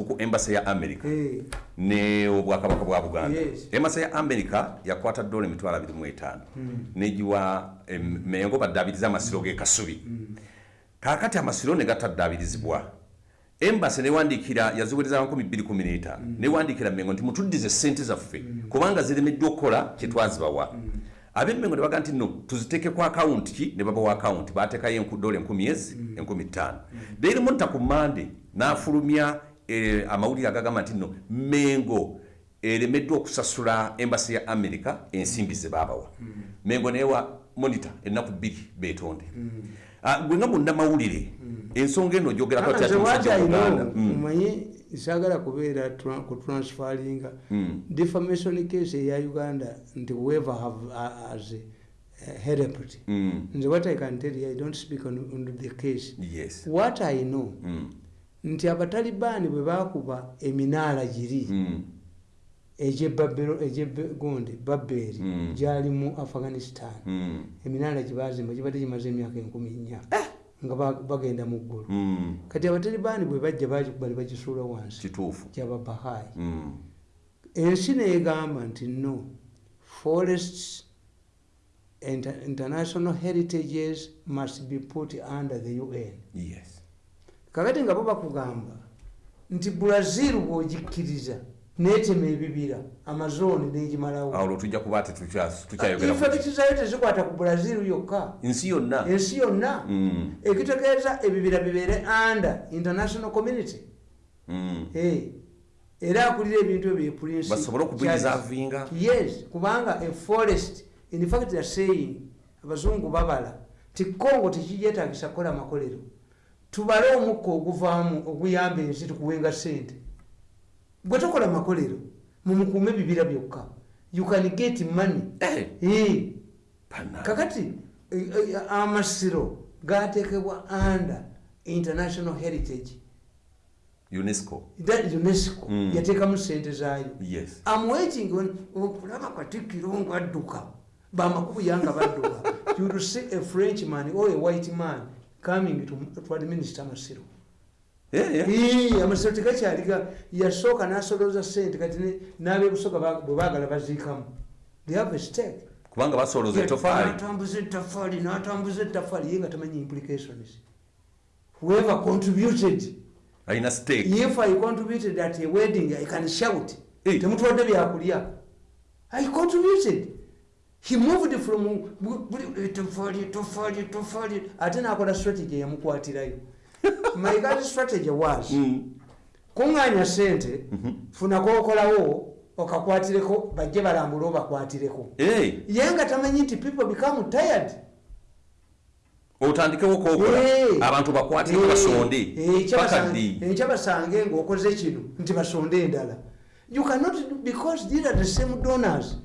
buzibu ku embasa ya america. Ne obwakabaka bwa buganda. Embasa ya america yakwata dola emitwalo 25 negiwa mengo baddaabiriza amasiro g'ekasubi kaakati amasiro ne gatadaabirizibwa embasi newandikira yaziwereza 215 newandikira mengo nti mutuddize sente zaffe kubanga ziremeddwa okukola kyetwazibawa abemmengo ne baga nti no tuziteeke ku akawunti ki? Ne babawa akawunti bateekayo dola enkumi ezi enkumi ttaano. Daily monita ku mande n'afulumya amawulire agagamba nti no mengo eremeddwa okusasula embasi ya america ensimbi ze babawa mengo newa monita ennaku bbiri betonde ah, gwe nga munnamawulire ensonga eno gyogerakoganda omanyi sagala kubeera ku transferinga defamation case eya uganda nti whoever have as hmm. nze what i can tell you i don't speak on, on the case. Yes. what i know mm. Nti abatalibaani bwe bakuba eminaala giri mm. egyegonde babbeeri mm. gyali mu afghanistan mm. eminaala gyebazimba gibadde gimaze emyaka enkumi nnya eh! nga bagenda mu ggulu kati abatalibaani bwe bajja bagikuba ne bagisuula wansi kituufu gyababahaayi mm. ensi neegamba nti no forests inter international heritages must be put under the un yes. Kakati nga bo bakugamba nti brazil bwogikkiriza netema ebibira amazooni negimalawo. Awo lwetujja kuba tukyayogera infekitizayo tezikwata ku brazil yokka. Ensi yonna. Ensi yonna. Mm. ekitegeeza ebibira bibeere under international community. Mm. era akulira ebintu ebyo basobole okubizavinga yes kubanga a forest in fact they're saying abazungu babala ti congo tekigyetagisa kukola makolero tubale omukka oguvaamu oguyamba ensi tukuwenga sente gwe tokola makolero mumukuume ebibira byokka. You can get money. Hey. hey. kakati amasiro gatekebwa under international heritage. Unesco. Unesco. Mm. yateekamu sente zaayo. Yes. amwaiting okulaba katikiro ngaadduka bamakubu yanga badduka. You see a french man or a white man coming to, to administer masiro. Amasiro tekakyaliga yasooka nasoloza sente kati nabebusoga bwe bagala baziikamu. They have a stake. Kubanga basoloza etofaali natambuza etafaali natambuza etafaali ye nga tamanyi implications. Whoever contributed alina stake. if i contributed at a wedding i can shout. Temutwadde byakulya. I contributed he moved from etofaali etofaali etofaali ate nakola strategy yamukwatirayo my guys strategy was mm. kuŋŋanya sente mm -hmm. funako okolawo okakwatireko bajje balambule obakwatireko hey. ye nga tamanyi nti people become tired otandikewo kokola hey. abantu bakwatireko hey. basonde ekyabasange ngaokoze kino nti basonde endala you cannot because these are the same donors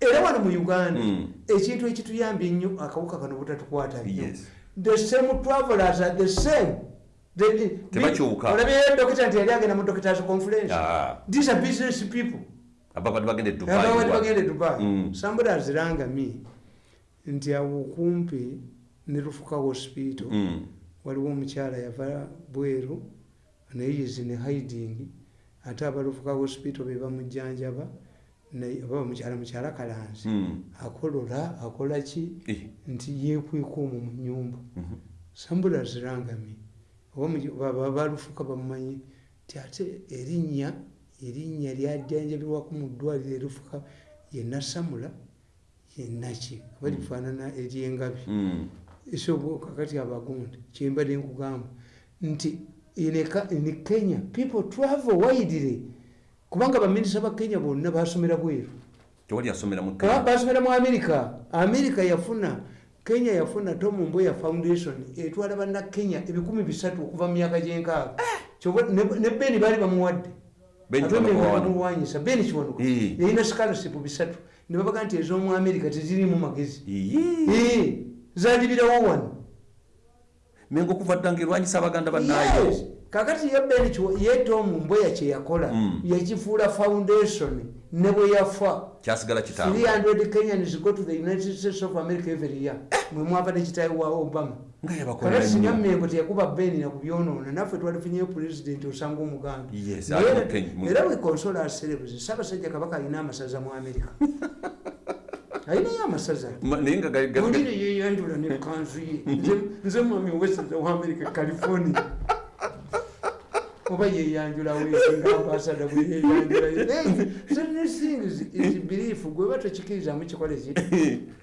era wano mu uganda. Mm. ekintu ekituyambye ennyo akawuka kano butatukwata nnyo the same travelers are the same. Olabyeyo dokita nti yali agenda mu doctors conference ah. these are business people. Ababadde bagende dubai mm. somebody aziranga me nti awo okumpi ne lufuka hospital mm. waliwo omukyala yava bweru naye yizi ne hiding ate abalufuka hospital be bamujjanjaba obamukyala mukyala kalanzi mm. akolola akola ki? Eh. nti yekweka omwo mu nyumba -hmm. sambula azirangami balufuka bamumanyi ti ate erinnya erinnya lyajjanjabirwaku mu ddwaliro erufuka yenasamula yenaki kuba lifaanana eryengabi. Esobokakati abagundi kyembadde nkugamba. Nti ne kenya people travel widely kubanga baminisita ba kenya bonna basomera bweru. Basomera mu amerika amerika yafuna kenya yafuna tom mboya foundation etwala banna kenya ebikumi bisatu okuva mu myaka gyenkaaga. Ne beni baali bamuwadde. Bamuwanyisa. Beni kiwanuka yalina scholarship bisatu. Ne babaga nti ez'omu amerika tezirimu magezi. Zalibirawo wano. Menga okuva ddanga erwanyisa abaganda bannayo kakati ye ben ye tom mboya kyeyakola Mm. yakifuula foundation ne bwe yafa kyasigala kitambula 300 kenyans go to the united states of america every year. Mwe mwava ne kitayi wa obama. Kakati singa mmengo teyakuba beni nakubyonoona naffe twalifunyeyo pulezidenti osanga omuganda era wekonsola aserebuzi saabasajja kabaka alina amasaza mu amerika alinayo amasaza. Ma- naye nga ga- ga- ga- ondire yeyanjula nekanzu ye. Nze- mwami wesaza wa amerika california oba yeyanjula wesinga ambasada bwe yeyanjula belief gweba tokikirizamu kikole ki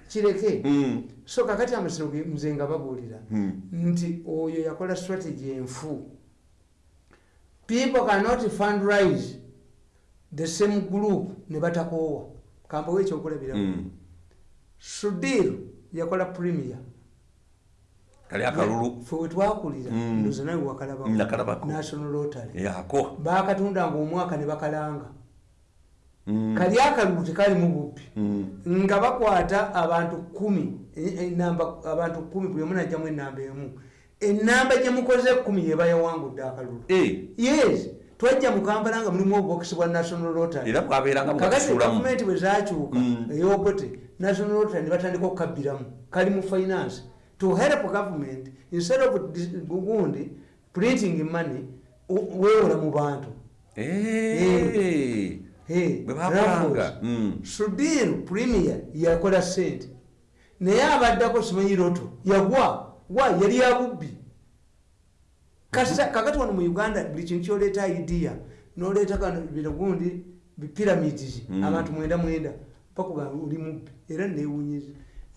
kireke. Mm, so kakati amasiro ge- nze nga babuulira mm. nti oyo yakola strategy enfu. People cannot fundrise the same group ne batakoowa. Kampawo ekyokulabiramu Mm. sudir yakola premier kali akalulu. Fe wetwakulira Mm. ndoza nawe wakalabako. National rotary. Yako bakatundanga omwaka ne bakalanga. Mm, kali akalulu tekalimu bubbi mm. nga bakwata abantu kumi e- enamba abantu kumi buli omu najjamu enamba emu. Enamba gyemukoze kumi yeba yawangudde akalulu. Eh, yes. Twajja mu kampala nga mulimu obubokisi bwa national rotary. Era bwabeeranga kakati mukasuulamu gavumenti bwe zakyuka Mm. eyobote national rotary ne batandika okukabbiramu kali mu finance to help government instead of gundi printing money weewola mu bantu. Mm. sudir premier yakola sente. Naye abaddako simanyi roto yagwa wa yali yabubbi kakati wano mu uganda buli kintu kyoleeta idea noleeta kano bino gundi pyramids Mm. abantu mwenda mwenda pakuba oli mubbi era newunyiza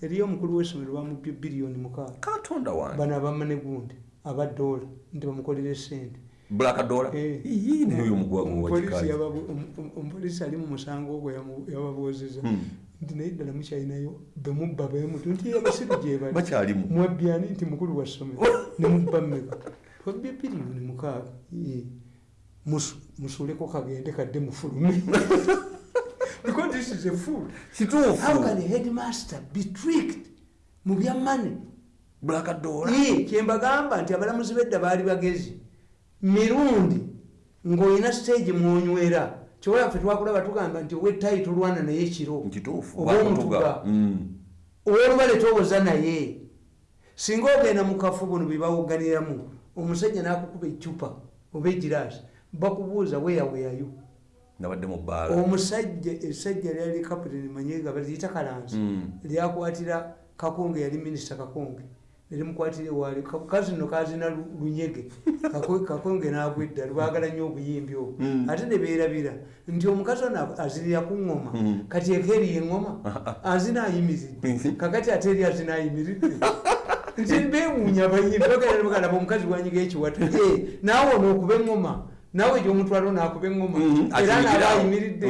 eriyo omukulu w'essomero bamubbye biliyoni mukaaga. Katonda wange. Bano abamma ne gundi abadoola nti bamukolere sente black dollar Eh. Ii, naye oyo mugwagu Omupoliisi wakikazi yababu- omu- omu- omupoliisi ali mu musango ogwo yamu- yababuuziza Hmm. nti naye ddala mukyalinayo bemubba bemutu nti abasiru gye bali. Bakyalimu. Mwabyani nti mukulu wa ssomero nemubba mmeka twabbye biliyoni mukaaga musuuleko kagende kadde mufulume this is a fool. How can kituufu a headmaster be tricked mu bya money? Black dollar Ye, kyembagamba nti abalamuzi bedda baali bagezi mirundi ng'olina stage mwonywera kyowaffe twakulaba tugamba nti owetayi tulwana naye ekiro nkituufu oba omutuga. Mm. owolubale towoza naye. Singa ogenda mu kafu buno byebawoganiramu omusajja n'akukuba ecupa oba egiraasi bakubuuza weyaweyayo nabadde mu bbaala. Omusajja essajja lyali kapitani manyega baliyita kalansi Mm. lyakwatira kakonge yali minisita kakonge. Nerimukwatira ewaali kazino kazina Lu- lunyege. Kako- kakonge nagwedda lwagala nnyo obuyimbi obwo. Mm. ate nebeerabira nti omukazi ono azirira ku ngoma. Mm. kati ekeeriyo engoma azina ayimiridde kakati ate eri azina ayimiridde nti bewuunya abayimbi bagaabagalaba omukazi wanyiga ekiwata Eh, naawe onookuba engoma naawe gyomutwalo naakuba engoma Mm, era naaba ayimiridde.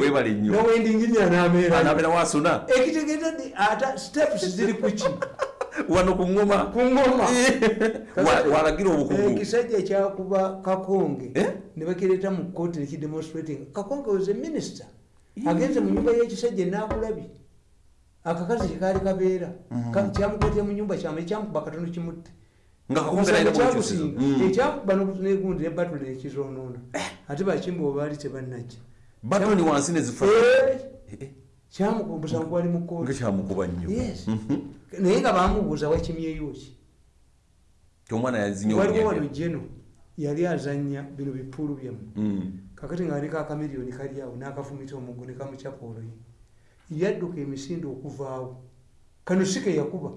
Nowendingirira n'ameera wasuna ekitegeeza nti ata steps ziri kuki wano ku ngoma ku ngoma Wa- walagira obukugu. ekisajja kyakuba kakonge Eh? ne bakireeta mu kooti nekidemonstrating kakonge was a minister. Agenze mu nyumba y'ekisajja enakulabye akakazi kyekaali kabeera. Ka- kyamukwatira mu nyumba kyama ekyamukuba katono kimutte nga kakongeraire kyamusinga Mm. ekyakuba negundi nebatule nekizonoona ate bakimba oba baali tebannajja batoni wansi nezifa Eh, kyamukumbusa gwali mu kooti nga kyamukuba nnyo. Yes. naye nga bamubuuza wakimyeyo ki? Omwana yazinya waliwo wano jeno yali azanya bino bipuulu byamu. Mm. kakati nga aleka akamiriyoni kali awo n'akafumita omuggo nekamucapa oloyi. Yadduka emisinde okuvaawo. Kano si ke yakuba. Eh,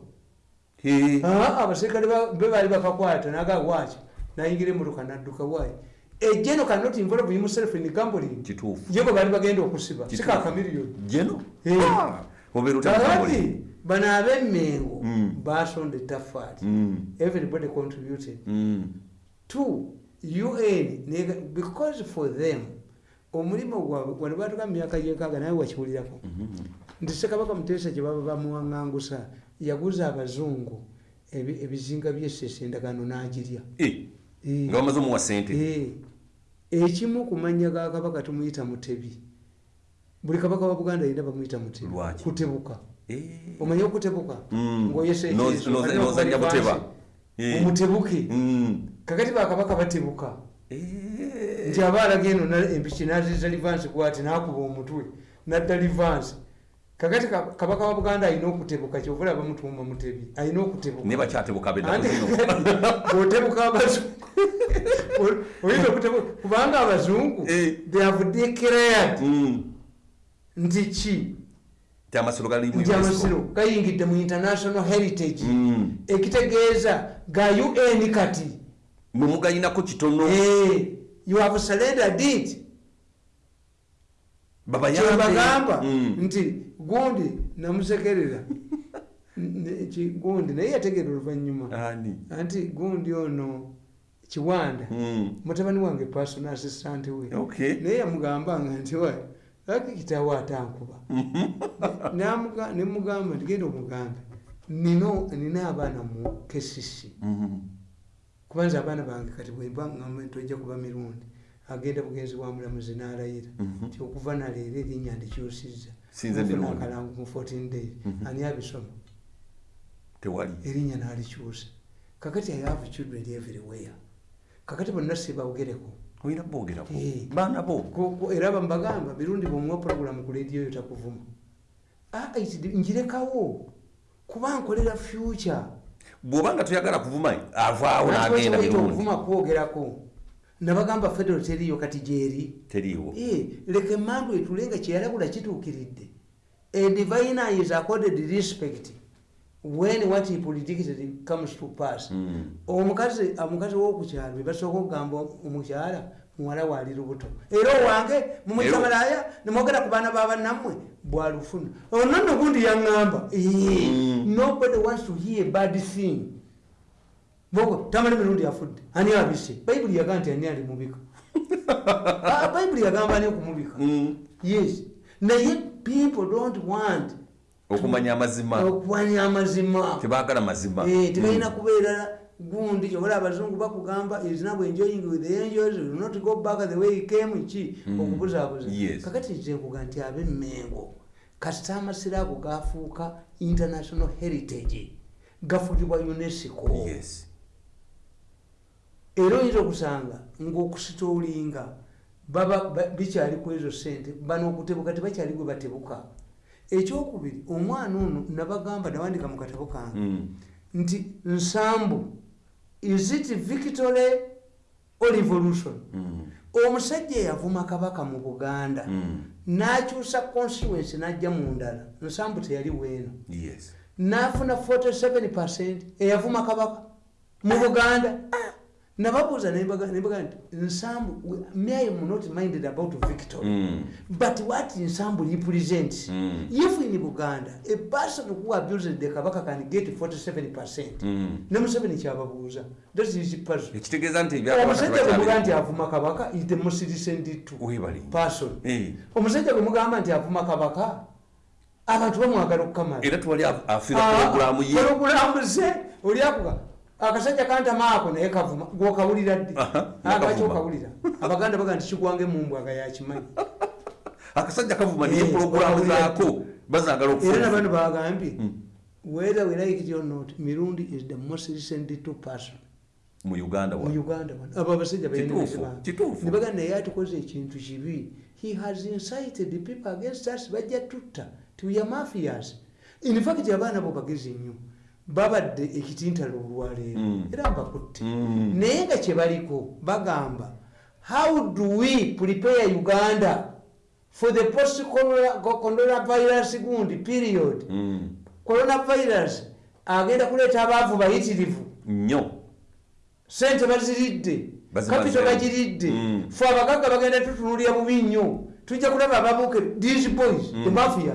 abaserikale ba- be baali bakakwata naga waaki? Nayingira emotoka nadduka waayi ejeno cannot involve himself in gambling? Ye bwe baali bagenda okusiba. Si Kituufu. kakamiriyoni jeno Eh. Ah, bano ab'emmengo Mm. basonda ettafaali. Mm. everybody contributed. Mm. two un because for them omulimu gwabwe wano batuka mu myaka gyekaaga naye wakiwulirako. Nti sekabaka muteesa gye baba bamuwaŋŋangusa yaguza abazungu ebi- ebizinga byesese endagano n'agirya. Eh, Eh, nga bamaze omuwa sente eh, ekimu ku mannya ga kabaka tumuyita mutebi. Buli kabaka wa buganda yina bamuyita mutebi. Kutebuka. Omanye okutebuka? Mm. nozanya buteba. Omutebuke? Mm. kakati bakabaka batebuka? Nti aba alaga eno empiki nazisa livansi kwati nakuba omutwe nadda livansi kakati kabaka wa buganda alina okutebuka kyovula bamutuuma mutebi. Alina okutebukaotebuka abazungu. Oyinza okutebuka? Kubanga abazungu eh. they have declared mm. nti ki? Nti amasiro gayingidde mu international heritage. Mm. ekitegeeza ga un kati. Mwemugayinako kitono. Eh, you have surrendered it kyebagamba mm. nti gundi namusekerera. Gundi naye yategeera oluvanyuma. Anti gundi ono kiwanda. Mm. mutabani wange personal assistant we. Naye yamugambanga nti laki kitawo atankuba? Nemugamba nti genda omugambe. Nina abaana mu kesisi mm-hmm. kubanza abaana bange kati bwembatojja kuba mirundi agenda bugenzi wa mulamuzi nalayira. Mhm. ti okuva naleero erinnya ndikyusiza akalangu mu 14 days. Mhm. ani abisoma? Erinnya nalikyusa. Kakati i have children everywhere. Kakati bonna sibawogereko era bambagamba birundi bwomuwa programu ku lediyo yo takuvuma. Ah, njirekawo. Kuba nkolera future. Bwobanga toyagala kuvuma avaawo nagenda okuvuma kwogerako nabagamba federal teriyo kati gyeri teriwo eh, leka emandu etule nga kyeyalabula kituukiridde. A diviner is accorded respect when what he predicted comes to pass. Hmm. omukazi omukazi wokukyalo bebasooka okugamba omukyala muwala waali lubuto era owange mumwisamalaya nimwogera ku baana babanammwe bwalufuna onono gundi yaŋŋamba hmm. nobody wants to hear bad thing bogo tamali mirundi afudde ani abise bayibuli yagamba nti ani ali mubika. Ah, bayibuli yagamba ani okumubika? Mm. yes. Naye people don't want okumanya amazima. Okumanya amazima. Tebagala mazima. Eh, tebalina mm. kubeera gundi kyobola abazungu bakugamba isnab enjoying with the angels not go back the way he came ki? Mm. okubuzaabuza. Kakati nzenkuga nti abemmengo kasita amasiro ago gafuuka international heritage gafugibwa unesco. Yes. Era oyinza okusanga ngaokusitoolinga bikyali ku ezo sente bano okutebuka tebakyali gwe batebuka ekyokubiri omwana ono nabagamba nawandika mu katabo kange mm. nti nsambu isit victory o revolution mm. omusajja eyavuma kabaka mu buganda mm. nakyusa constituency najja mu ndala nsambu teyali weeno nafuna 47 percent eyavuma kabaka mu buganda nababuuza nembaga nti nsambu may am not minded about victory mm. but what nsambu represents mm. if in buganda a person who abused the kabaka can get 47 percent. Mm. ne museveni kyababuuza omusajja bwemuga nti avuma kabaka is the most recent person. Eh. omusajja bwemugamba nti avuma kabaka abantu bamwagala okukamalaprogulamu ze oliakuga akasajja kantamaako naye kavuma gwokawulira ddi? Agaki okawulira abaganda baga nti kigwange mumbwaga yakimanyi akasajja kavuma naye eh, puroguramu zaako bazagala era nabano bagambye hmm. whether we like it or not mirundi is the most recent two person mu uganda mu uganda abo abasajja banebaga naye atukoze ekintu kibi. He has incited the people against us. Bajja tutta. Tiya mafias. In fact abaana bo bagezi nnyo babadde ekitintalo olwaleero. Mm. era mbakutte mm. naye nga kyebaliko bagamba how do we prepare uganda for the post coronavirus gundi period? Mm. coronavirus agenda kuleeta abaavu bayitirivu. Nnyo. Sente baziridde kapito bagiridde. Fe abagagga bagenda tutunulira bubi nnyo. Tujja kulaba ababuke these boys the mafia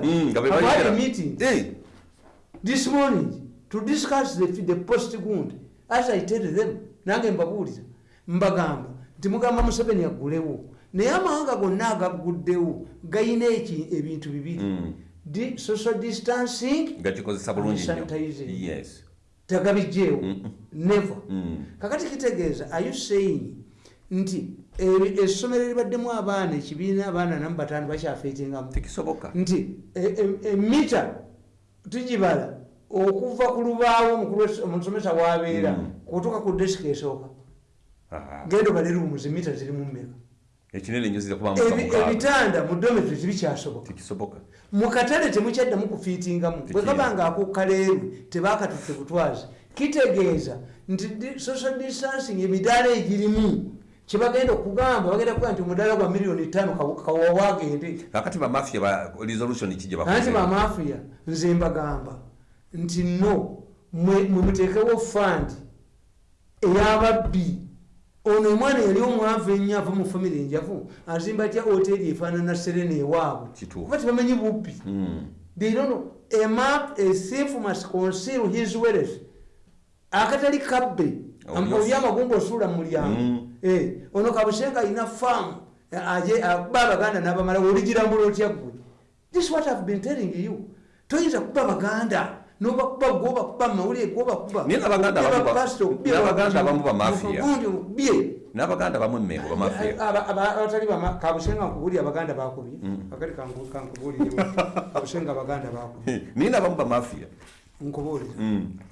meeting this morning to discuss the, the post gund as i tell them nange mbabuuliza mbagamba nti mugamba museveni agulewo naye amawanga gonna agaguddewo gayina ebintu bibiri? Mm. social distancing tagabijjeewo. Never. Mm. kakati kitegeeza are you saying nti essomero eribaddemu abaana ekibiina abaana namu bataano bakyafeetingamu nti emita e, e, tugibala okuva ku lubaawo omusomesa wabeera mm. kutuka ku desika esooka. Genda obale rooms emita ziri mu mmeka ekinene nyo ebitanda mu dometry tibikyasoboka tekisoboka. Mu katale temukyaddamu kufiitingamu. Bwe kaba nga akukaleeru tebakatutte butwazi. Kitegeeza nti social distancing emidaala egirimu kyebagenda okugamba bagenda kuga nti omudaala gwa miliyoni tano kawawagende kakati bamafia resolution kianti bamafia nze mbagamba nti no mwemuteekewo fund eyababbi. Ono omwana yali omwavu ennyo ava mu famire enjavu azimba tya hoteri efaanana serena ewaabwe? Kuba tebamanyi bubbi? Hmm. theydono amap asief must conceal his wealth. Akatali kabbe oli amagumba osuula mu mulyango. Hmm. eh, ono kabusenga alina faamu akuba abaganda n'abamala oligirambula otya gwe this what have been telling you. Toyinza kuba abaganda nobakuba gobakuba mawulire gobakubabnabaganda bamu emengo bamafiabatali kabusenga nkubuli abaganda bakubye. Akati kabusenga baganda bakubye. Naye nabamu bamafia nkubulira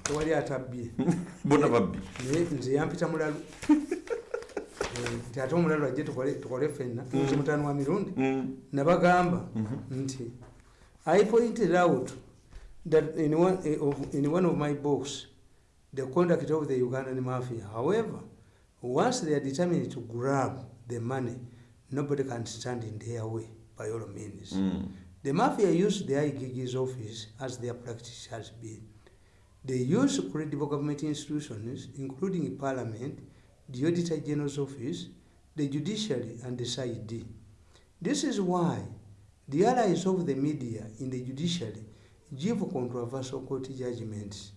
tewali atabbye bona babbi. Naye nze yampita mulalu. Nti ate omulalu ajje tukole fenna nze mutano wa mirundi. Nabagamba nti i pointed out that in one, of, in one of my books, the conduct of the Ugandan mafia. However, once they are determined to grab the money, nobody can stand in their way by all means. Mm. The mafia use the IGG's office as their practice has been. They use credible government institutions, including parliament, the Auditor General's office, the judiciary, and the CID. This is why the allies of the media in the judiciary give controversial court judgments.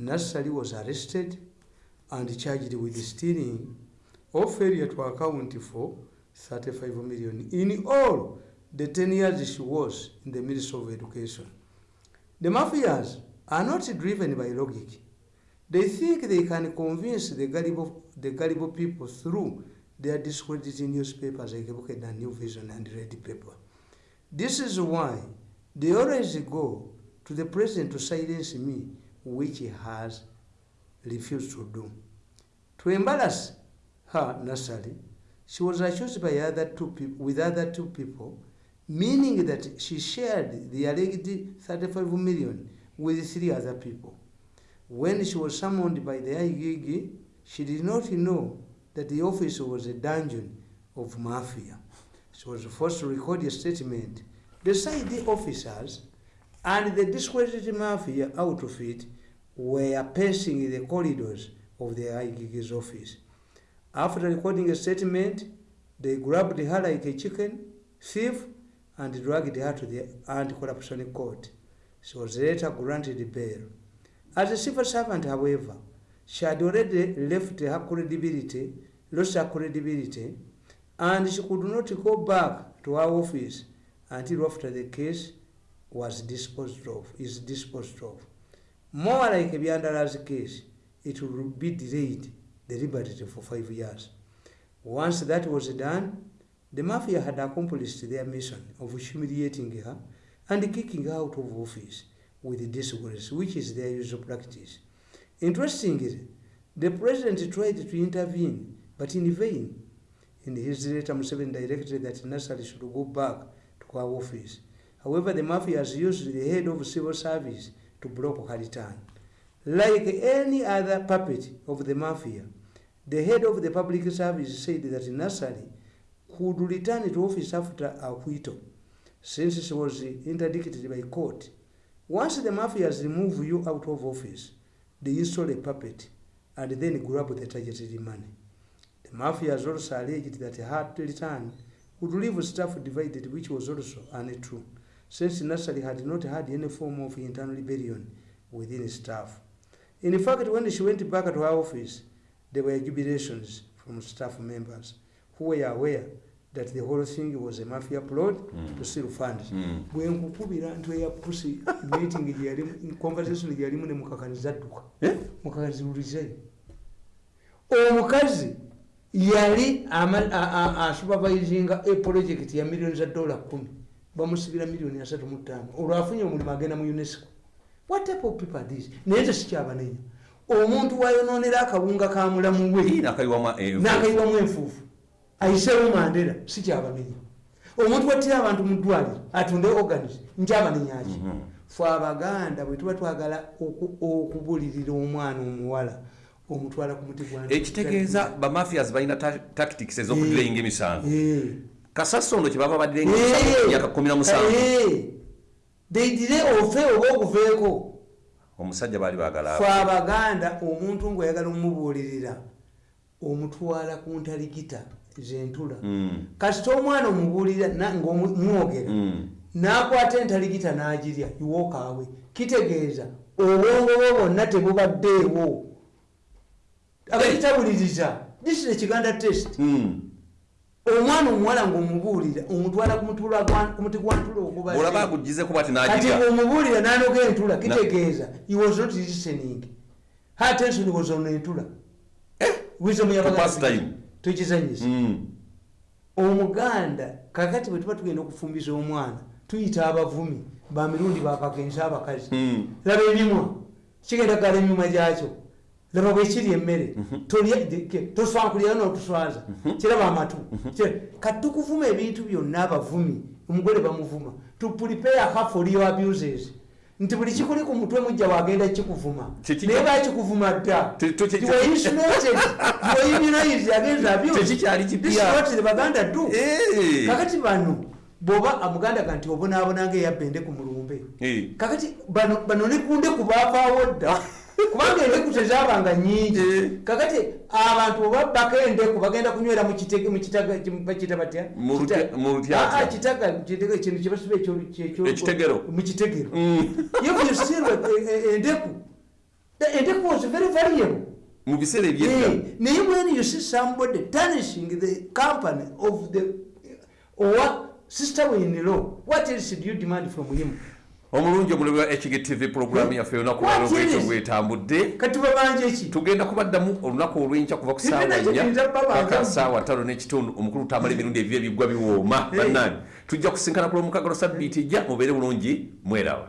Nassali was arrested and charged with stealing or failure to account for 35 million in all the 10 years she was in the Ministry of Education. The mafias are not driven by logic. They think they can convince the gullible, the gullible people through their discredited newspapers like and New Vision and Red Paper. This is why they always go to the president to silence me, which he has refused to do. To embarrass her, Nasari, she was accused by other two people, with other two people, meaning that she shared the alleged 35 million with three other people. When she was summoned by the IGG, she did not know that the office was a dungeon of mafia. She was forced to record a statement. Beside the officers and the discredited mafia out of it were pacing the corridors of the IGG's office. After recording a statement, they grabbed her like a chicken thief and dragged her to the anti-corruption court. She was later granted bail. As a civil servant, however, she had already left her credibility, lost her credibility, and she could not go back to her office until after the case was disposed of, is disposed of. More like a Biandala's case, it will be delayed deliberately for five years. Once that was done, the mafia had accomplished their mission of humiliating her and kicking her out of office with disgrace, which is their usual practice. Interestingly, the president tried to intervene, but in vain. In his letter, Museveni directed that Nassali should go back to her office. However, the mafia has used the head of civil service to block her return. Like any other puppet of the mafia, the head of the public service said that Nassali could return to office after acquittal, since she was interdicted by court. Once the mafia has removed you out of office, they install a puppet and then grab the targeted money. The mafia has also alleged that her return would leave staff divided, which was also untrue since Nassali had not had any form of internal rebellion within staff. In fact, when she went back to her office, there were jubilations from staff members who were aware that the whole thing was a mafia plot mm. to steal funds. Mm. bwe nkukubira ntwe ya pusi meeting gyeyalimu conversation gyeyalimu ne mukakaniza adduka eh? mukakaniza ulizeyo omukazi yali asupervisinga a project ya millioni za dola kumi bamusibira miliyoni asatu mutaano olwo afunye omulimu agenda mu unesco. What type of people these naye nze sikyabanenya omuntu wayononera akawunga ka mulamu we. N'akayiwamu enfuufu. Ayiseewo mandera si kyabamenya omuntu wattira abantu mu ddwaliro atunde organis nkyabamenyaki mhm. fe abaganda bwe tuba twagala okubulirira omwana omuwala omutwala ku muti ekitegeeza bamafias balina tactics ez'okudirayinga emisango kasasondo kumi na musanvu. Deidire ofe oba okuveeko omusajja baali bagala fe abaganda omuntu ngaoyagala omubuulirira omutwala ku ntaligita zentula. Hmm. kasita omwana omubuulira ngaomwogera hmm. n'akwata entaligita n'agirya iwookaawe kitegeeza obwongo bwo bwonna tebubaddeewo. Abakitabuliriza this is ekiganda test. Hmm. Omwana omuwala ngaomubuulira omutwala kumuti gwantula ogubakati omubuulira nanoga entula kitegeeza he was not listening hatension was on entula. Eh? wisdom tukizanyisa hmm. omuganda kakati bwe tuba tugenda okufumbiza omwana tuyita abavumi bamirundi bakagensa abakazi. Hmm. laba emimwa kigenda kugala emimwa gyakyo laba bwekiri emmere toswankulira notuswaza mhm. kiraba amatu mhm. kati tukuvuma ebintu byonna abavumi. Omugole bamuvuma tuprepare her for your abuses. Nti buli kikuli ku mutwe mujja wagenda kikuvuma. Naye bakikuvuma dda. Baganda du kakati bano bwoba amuganda ga nti obonaabonanga eyabende ku mulumbe. Kakati bano nekunde kubavaawo dda kubanga endeku tezabanga nyingi. Eh. kakati abantu obabbako endeku bagenda kunywera mukitagabakita batya? Kitaga. kintu kyebasuba mukitegero endeku endeku was very variable mubiseera ebyedda eh, naye when you see somebody tarnishing the company of the or sister in law what else do you demand from him omulungi omulabi wa hgtv puroguramu yaffe olunaku lwalo bwekyo bwetambudde tugenda kubaddamu olunaku olwenkya kuva ku saawa nya paka saawa tano n'ekitundu omukulu tamala emirundi ebyo ebiggwa biwooma. Bannani tujja kusinkana ku lwomukagalo sabbiiti jja mubeere bulungi mwerawa